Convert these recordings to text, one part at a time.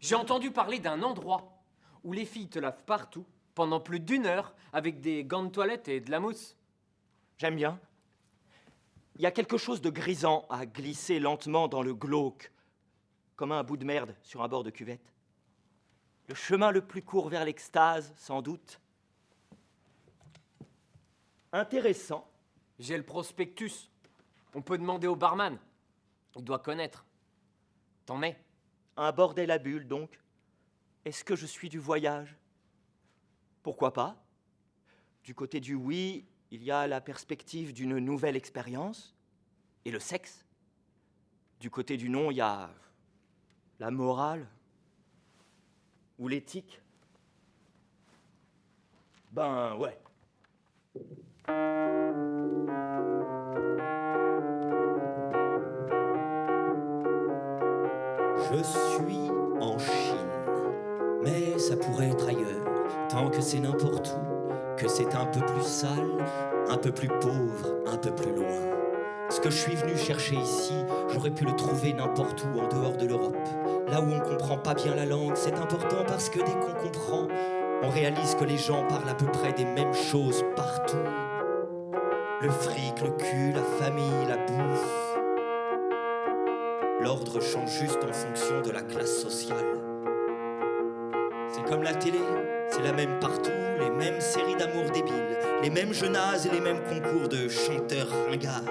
J'ai entendu parler d'un endroit où les filles te lavent partout pendant plus d'une heure avec des gants de toilette et de la mousse. J'aime bien. Il y a quelque chose de grisant à glisser lentement dans le glauque, comme un bout de merde sur un bord de cuvette. Le chemin le plus court vers l'extase, sans doute. Intéressant. J'ai le prospectus. On peut demander au barman. Il doit connaître. T'en es Un bordel à donc. Est-ce que je suis du voyage? Pourquoi pas? Du côté du oui, il y a la perspective d'une nouvelle expérience et le sexe. Du côté du non, il y a la morale ou l'éthique. Ben ouais. Je suis en Chine, mais ça pourrait être ailleurs, tant que c'est n'importe où, que c'est un peu plus sale, un peu plus pauvre, un peu plus loin. Ce que je suis venu chercher ici, j'aurais pu le trouver n'importe où en dehors de l'Europe. Là où on comprend pas bien la langue, c'est important parce que dès qu'on comprend, on réalise que les gens parlent à peu près des mêmes choses partout. Le fric, le cul, la famille, la bouffe. L'ordre change juste en fonction de la classe sociale. C'est comme la télé, c'est la même partout, les mêmes séries d'amour débiles, les mêmes jeux nazes et les mêmes concours de chanteurs ringards.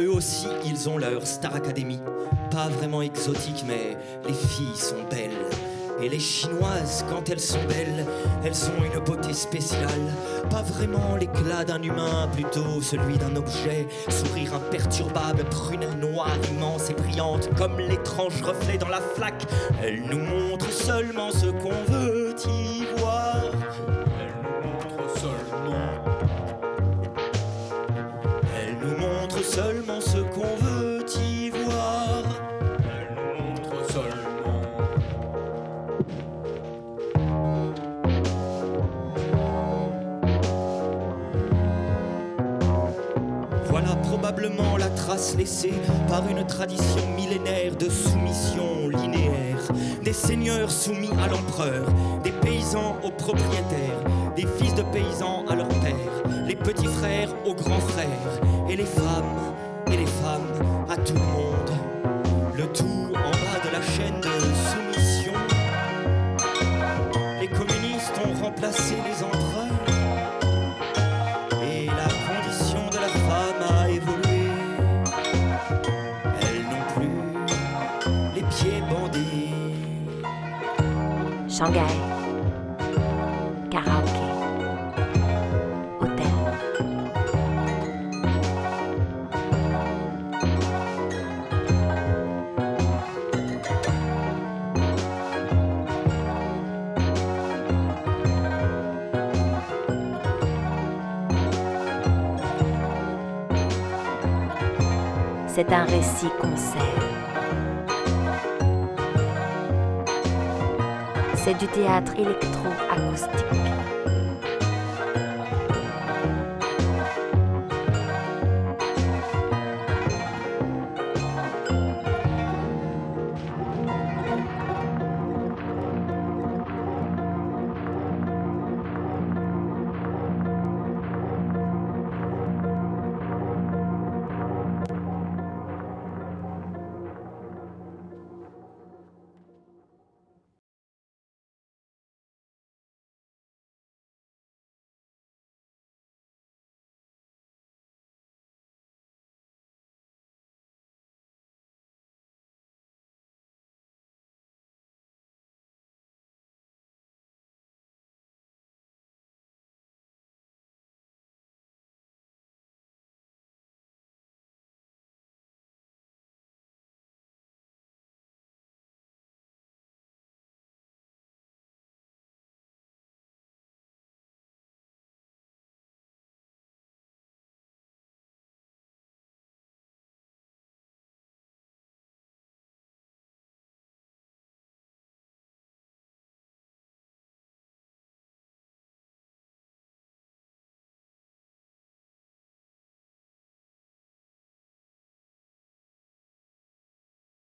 Eux aussi, ils ont leur Star Academy. Pas vraiment exotique, mais les filles sont belles. Et les chinoises, quand elles sont belles, elles ont une beauté spéciale. Pas vraiment l'éclat d'un humain, plutôt celui d'un objet. Sourire imperturbable, prunelle noire, immense et brillante, comme l'étrange reflet dans la flaque. Elle nous montre seulement ce qu'on veut y voir. Elle nous montre seulement. Elle nous montre seulement la trace laissée par une tradition millénaire de soumission linéaire. Des seigneurs soumis à l'empereur, des paysans aux propriétaires, des fils de paysans à leur père, les petits frères aux grands frères, et les femmes, et les femmes à tout le monde. Le tout en bas de la chaîne de soumission. Shanghai. Karaoké. Hôtel. C'est un récit concert. C'est du théâtre électro-acoustique.